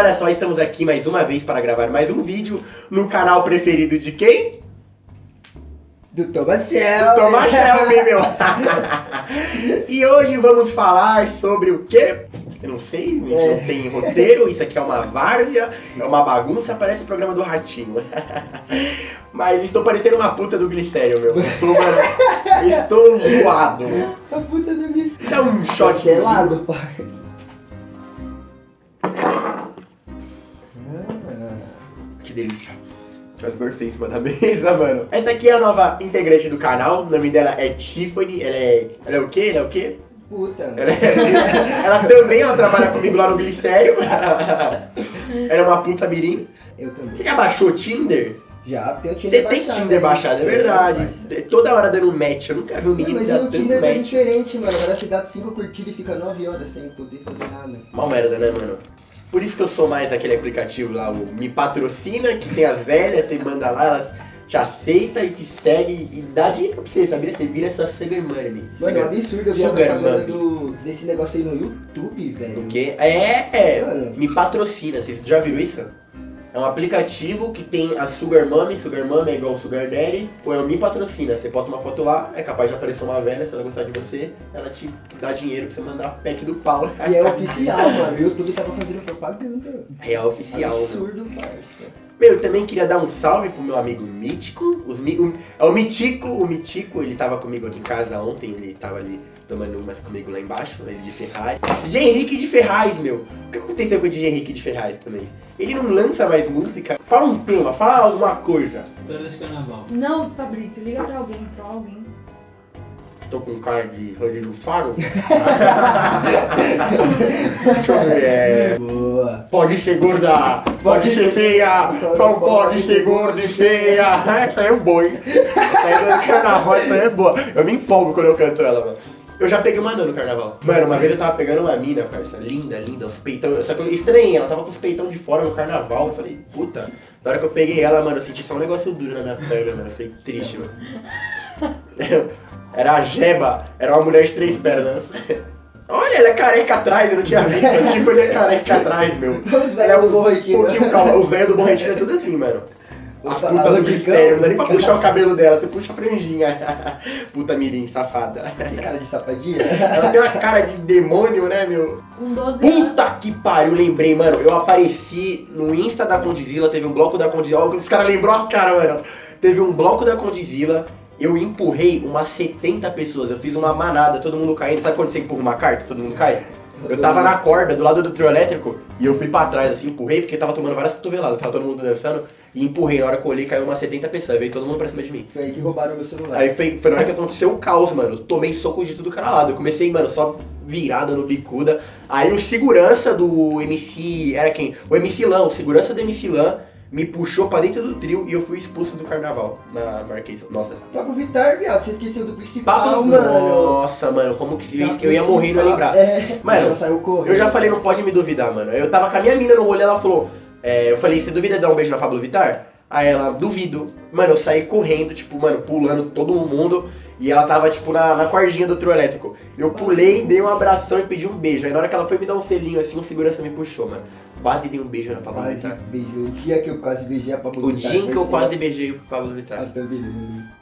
olha só, estamos aqui mais uma vez para gravar mais um vídeo no canal preferido de quem? Do Thomas Shelby. Do Thomas Shelby, meu. e hoje vamos falar sobre o quê? Eu não sei, gente É. não tem roteiro, isso aqui é uma várzea, é uma bagunça, parece o programa do Ratinho. Mas estou parecendo uma puta do glicério, meu. Estou, estou voado. A puta do bicho. Dá um shot Gelado, pai. Que delícia. As burfei em cima da mesa, mano. Essa aqui é a nova integrante do canal. O nome dela é Tiffany. Ela é. Ela é o quê? Ela é o quê? Puta. Ela, é- ela também ela trabalha comigo lá no Glicério. ela é uma puta mirim. Eu também. Você já baixou o Tinder? Já, tem o Você Tinder tem baixado. Tinder baixado, é verdade. Toda hora dando match. Eu nunca vi um menino Mas o tanto Tinder é match. diferente, mano. Agora você dá 5 curtidas e fica 9 horas sem poder fazer nada. Mal merda, né, mano? Por isso que eu sou mais aquele aplicativo lá, o Me Patrocina, que tem as velhas, você manda lá, elas te aceitam e te seguem e dá dinheiro pra você, sabia? Você vira essa sugar money. Mano, é um absurdo eu vi Sugar do, desse negócio aí no YouTube, velho. O quê? É, Mano. me patrocina. Vocês já viram isso? É um aplicativo que tem a Sugar Mommy, Sugar Mommy é igual o Sugar Daddy, ou é o Me Patrocina. Você posta uma foto lá, é capaz de aparecer uma velha, se ela gostar de você, ela te dá dinheiro pra você mandar a pack do pau. E é oficial, mano. O YouTube tava fazendo propaganda. Real oficial. Absurdo, parça. Meu, eu também queria dar um salve pro meu amigo Mítico. Os, o, é o Mitico, o Mitico, ele tava comigo aqui em casa ontem, ele tava ali tomando umas comigo lá embaixo, ele de Ferrari. DJ Henrique de Ferraz, meu. O que aconteceu com o DJ Henrique de Ferraz também? Ele não lança mais música. Fala um tema, fala alguma coisa. História de carnaval. Não, Fabrício, liga pra alguém, pra alguém. Tô com cara de Rodrigo Faro. Deixa eu ver. Pode ser gorda, pode ser feia, só pode ser gorda e feia. Essa é boa, hein? Essa do carnaval, essa é boa. Eu me empolgo quando eu canto ela, mano. Eu já peguei uma anã no carnaval. Mano, uma vez eu tava pegando uma mina, parça, linda, linda, os peitão. Só que eu estranhei, ela tava com os peitão de fora no carnaval. Eu falei, puta. Na hora que eu peguei ela, mano, eu senti só um negócio duro na minha perna, mano. Eu triste, mano. Era a Jeba, era uma mulher de três pernas. Olha, ela é careca atrás, eu não tinha visto. Eu tipo, ele é careca atrás, meu. Os Ela é velhos do um Borretinho. pouquinho calma. Os velhos do Borretinho é tudo assim, mano. A puta a do glicério, não dá nem pra puxar o cabelo dela, você puxa a franjinha. Puta mirim, safada. Tem cara de sapadinha? Ela tem uma cara de demônio, né, meu? Com 12 anos. Puta que pariu, lembrei, mano. Eu apareci no Insta da Condizila, teve um bloco da Condizila. Os caras lembrou as caras, mano. Teve um bloco da Condizila. Eu empurrei umas 70 pessoas. Eu fiz uma manada, todo mundo caindo. Sabe quando você empurra uma carta, todo mundo cai? Eu tava na corda, do lado do trio elétrico, e eu fui pra trás, assim, empurrei, porque tava tomando várias cotoveladas, tava todo mundo dançando, e empurrei. Na hora que eu olhei, caiu umas 70 pessoas, veio todo mundo pra cima de mim. Foi aí que roubaram meu celular. Aí foi, foi na hora que aconteceu o caos, mano. Eu tomei soco de tudo cara lado. Eu comecei, mano, só virada no bicuda. Aí o segurança do MC. Era quem? O MC Lan, o segurança do MC Lan me puxou pra dentro do trio e eu fui expulso do carnaval na Marquês. Nossa. Pablo Vittar, viado, você esqueceu do principal, Pablo, mano. Nossa, mano, como que eu, eu ia morrer e não ia lembrar. É, Mano. Eu já falei, não pode me duvidar, mano. Eu tava com a minha mina no rolê, ela falou. é, eu falei, você duvida de dar um beijo na Pablo Vittar? Aí ela, duvido. Mano, eu saí correndo, tipo, mano, pulando todo mundo. E ela tava, tipo, na, na cordinha do trio elétrico. Eu pulei, dei um abração e pedi um beijo. Aí na hora que ela foi me dar um selinho assim, o segurança me puxou, mano. Quase dei um beijo na Pablo Vittar. beijou. O dia que eu quase beijei a Pablo O Vittar. dia em que eu foi quase assim. beijei o Pablo Vittar. Ah, tá?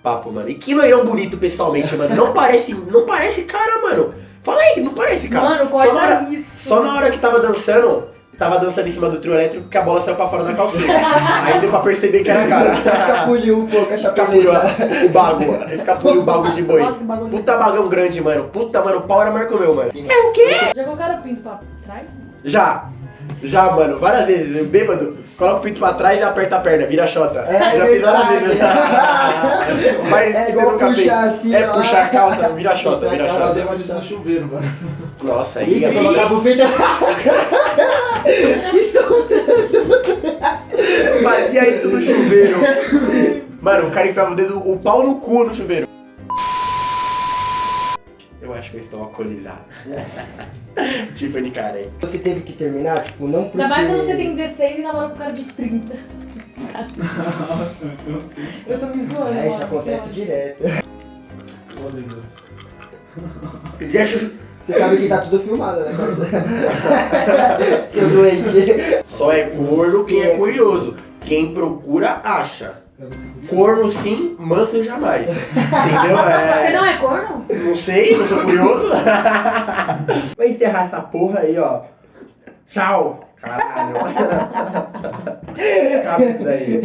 Papo, mano. E que loirão bonito pessoalmente, mano. Não parece, não parece cara, mano. Fala aí, não parece cara. Mano, só, na hora, isso. só na hora que tava dançando, tava dançando em cima do trio elétrico que a bola saiu pra fora da calcinha. aí deu pra perceber que era cara. Escapuliu um pouco a Escapuliu chapeleta. o bago, escapuliu o bago de boi. Puta bagão grande, mano. Puta, mano, o pau era maior que o meu, mano. É o quê? Já colocaram o pinto pra trás? Já. Já, mano, várias vezes. Bêbado, coloca o pinto pra trás e aperta a perna, vira a xota. É Eu já fiz várias vezes. Mas É igual nunca puxar fez. assim, É ó. puxar a calça, vira a xota, vira a xota. Fazer uma no chuveiro, mano. Nossa, aí Isso, é colocava o. Isso Fazia isso no chuveiro. Mano, o cara enfiava o dedo, o pau no cu no chuveiro. Eu acho que eu estou alcoolizado. Tiffany Karen. Você teve que terminar, tipo, não porque... Ainda mais quando você tem 16 e namora com um cara de 30. Eu tô me zoando. É, isso acontece direto. Você sabe que tá tudo filmado, né? Seu doente. Só é corno quem é curioso. Quem procura, acha. Corno sim, manso jamais. Entendeu? Você É... não é corno? Não sei, não sou curioso. Vai encerrar essa porra aí, ó. Tchau. Caralho. Acaba isso daí.